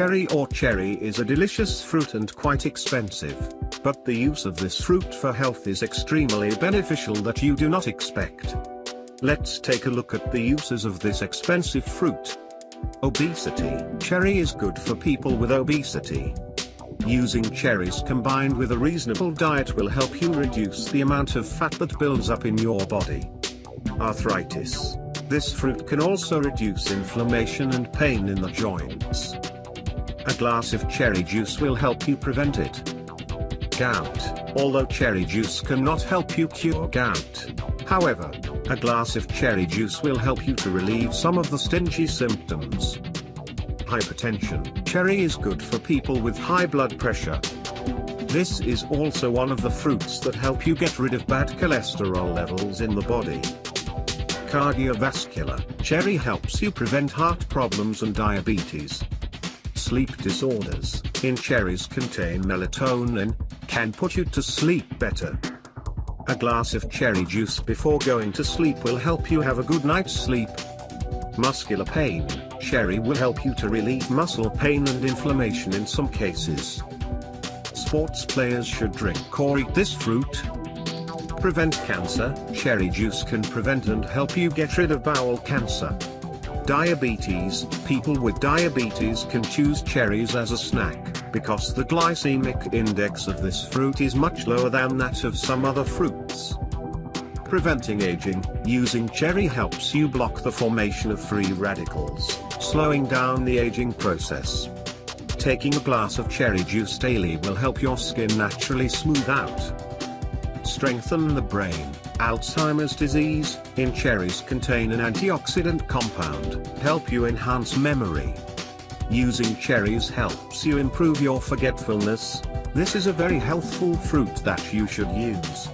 Cherry or cherry is a delicious fruit and quite expensive, but the use of this fruit for health is extremely beneficial that you do not expect. Let's take a look at the uses of this expensive fruit. Obesity. Cherry is good for people with obesity. Using cherries combined with a reasonable diet will help you reduce the amount of fat that builds up in your body. Arthritis. This fruit can also reduce inflammation and pain in the joints. A glass of cherry juice will help you prevent it. Gout. Although cherry juice cannot help you cure gout. However, a glass of cherry juice will help you to relieve some of the stingy symptoms. Hypertension. Cherry is good for people with high blood pressure. This is also one of the fruits that help you get rid of bad cholesterol levels in the body. Cardiovascular. Cherry helps you prevent heart problems and diabetes. Sleep disorders. In cherries contain melatonin, can put you to sleep better. A glass of cherry juice before going to sleep will help you have a good night's sleep. Muscular pain. Cherry will help you to relieve muscle pain and inflammation in some cases. Sports players should drink or eat this fruit. Prevent cancer. Cherry juice can prevent and help you get rid of bowel cancer. Diabetes. People with diabetes can choose cherries as a snack, because the glycemic index of this fruit is much lower than that of some other fruits. Preventing aging. Using cherry helps you block the formation of free radicals, slowing down the aging process. Taking a glass of cherry juice daily will help your skin naturally smooth out. Strengthen the brain. Alzheimer's disease, in cherries contain an antioxidant compound, help you enhance memory. Using cherries helps you improve your forgetfulness, this is a very healthful fruit that you should use.